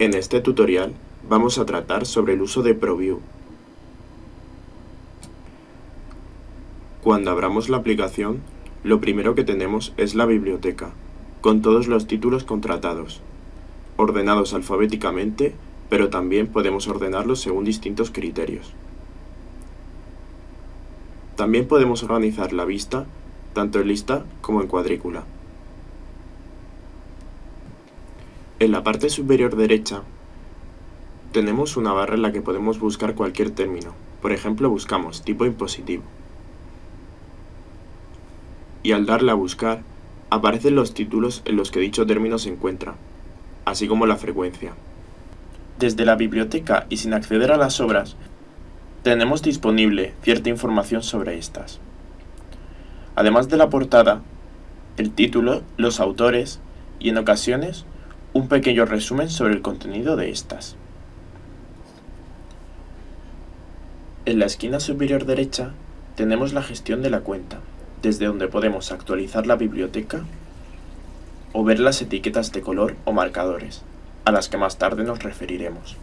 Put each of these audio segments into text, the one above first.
En este tutorial vamos a tratar sobre el uso de ProView. Cuando abramos la aplicación, lo primero que tenemos es la biblioteca, con todos los títulos contratados, ordenados alfabéticamente, pero también podemos ordenarlos según distintos criterios. También podemos organizar la vista, tanto en lista como en cuadrícula. En la parte superior derecha tenemos una barra en la que podemos buscar cualquier término. Por ejemplo, buscamos tipo impositivo. Y al darle a buscar, aparecen los títulos en los que dicho término se encuentra, así como la frecuencia. Desde la biblioteca y sin acceder a las obras, tenemos disponible cierta información sobre estas. Además de la portada, el título, los autores y en ocasiones un pequeño resumen sobre el contenido de estas. En la esquina superior derecha tenemos la gestión de la cuenta, desde donde podemos actualizar la biblioteca o ver las etiquetas de color o marcadores, a las que más tarde nos referiremos.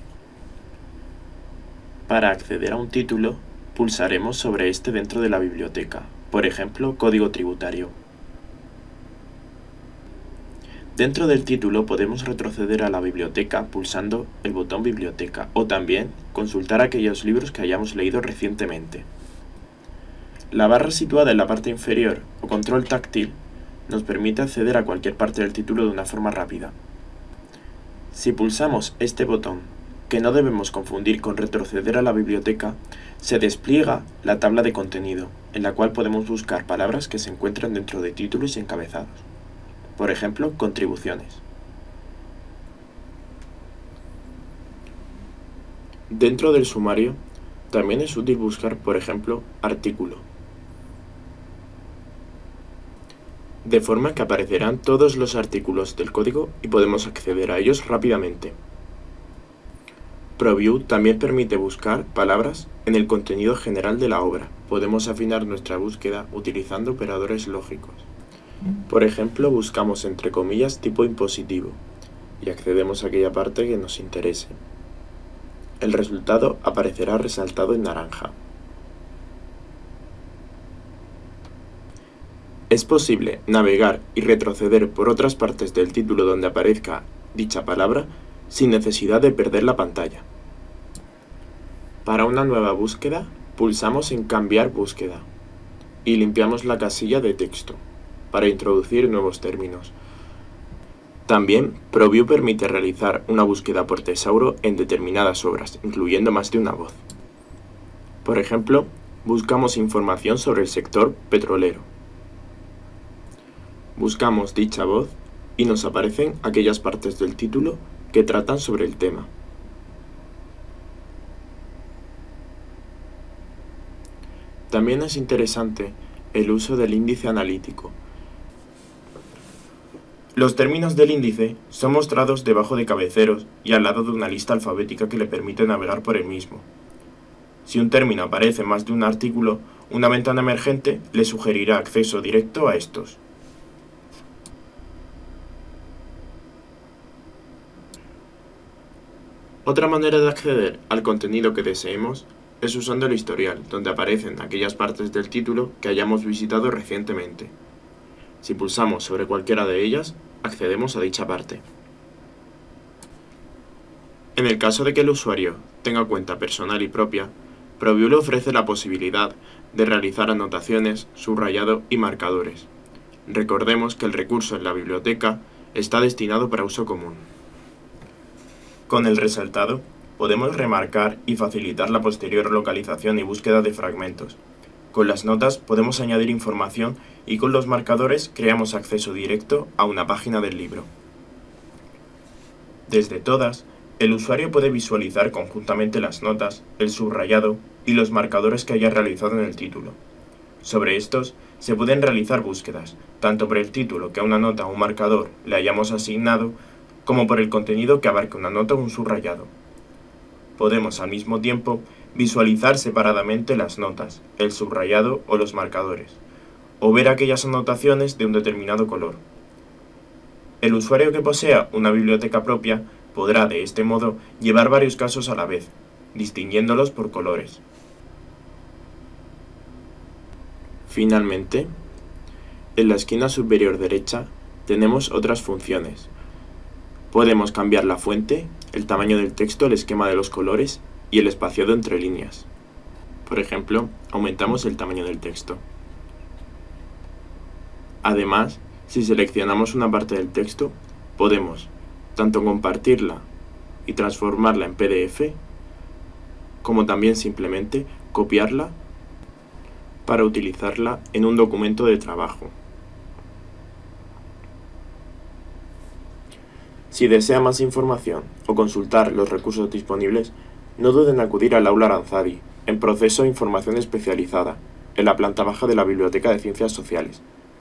Para acceder a un título, pulsaremos sobre este dentro de la biblioteca, por ejemplo, Código Tributario. Dentro del título podemos retroceder a la biblioteca pulsando el botón Biblioteca o también consultar aquellos libros que hayamos leído recientemente. La barra situada en la parte inferior o control táctil nos permite acceder a cualquier parte del título de una forma rápida. Si pulsamos este botón, que no debemos confundir con retroceder a la biblioteca, se despliega la tabla de contenido, en la cual podemos buscar palabras que se encuentran dentro de títulos y encabezados por ejemplo, contribuciones. Dentro del sumario, también es útil buscar, por ejemplo, artículo. De forma que aparecerán todos los artículos del código y podemos acceder a ellos rápidamente. ProView también permite buscar palabras en el contenido general de la obra. Podemos afinar nuestra búsqueda utilizando operadores lógicos. Por ejemplo, buscamos entre comillas tipo impositivo y accedemos a aquella parte que nos interese. El resultado aparecerá resaltado en naranja. Es posible navegar y retroceder por otras partes del título donde aparezca dicha palabra sin necesidad de perder la pantalla. Para una nueva búsqueda, pulsamos en Cambiar búsqueda y limpiamos la casilla de texto para introducir nuevos términos. También, ProView permite realizar una búsqueda por tesauro en determinadas obras, incluyendo más de una voz. Por ejemplo, buscamos información sobre el sector petrolero. Buscamos dicha voz y nos aparecen aquellas partes del título que tratan sobre el tema. También es interesante el uso del índice analítico, los términos del índice son mostrados debajo de cabeceros y al lado de una lista alfabética que le permite navegar por el mismo. Si un término aparece más de un artículo, una ventana emergente le sugerirá acceso directo a estos. Otra manera de acceder al contenido que deseemos es usando el historial, donde aparecen aquellas partes del título que hayamos visitado recientemente. Si pulsamos sobre cualquiera de ellas, accedemos a dicha parte. En el caso de que el usuario tenga cuenta personal y propia, ProView le ofrece la posibilidad de realizar anotaciones, subrayado y marcadores. Recordemos que el recurso en la biblioteca está destinado para uso común. Con el resaltado, podemos remarcar y facilitar la posterior localización y búsqueda de fragmentos, con las notas podemos añadir información y con los marcadores creamos acceso directo a una página del libro. Desde todas, el usuario puede visualizar conjuntamente las notas, el subrayado y los marcadores que haya realizado en el título. Sobre estos, se pueden realizar búsquedas, tanto por el título que a una nota o un marcador le hayamos asignado, como por el contenido que abarque una nota o un subrayado. Podemos al mismo tiempo visualizar separadamente las notas, el subrayado o los marcadores, o ver aquellas anotaciones de un determinado color. El usuario que posea una biblioteca propia Podrá de este modo llevar varios casos a la vez, distinguiéndolos por colores. Finalmente, en la esquina superior derecha tenemos otras funciones. Podemos cambiar la fuente, el tamaño del texto, el esquema de los colores y el espaciado entre líneas. Por ejemplo, aumentamos el tamaño del texto. Además, si seleccionamos una parte del texto, podemos tanto compartirla y transformarla en PDF, como también simplemente copiarla para utilizarla en un documento de trabajo. Si desea más información o consultar los recursos disponibles, no duden en acudir al aula Aranzadi, en proceso de información especializada, en la planta baja de la Biblioteca de Ciencias Sociales.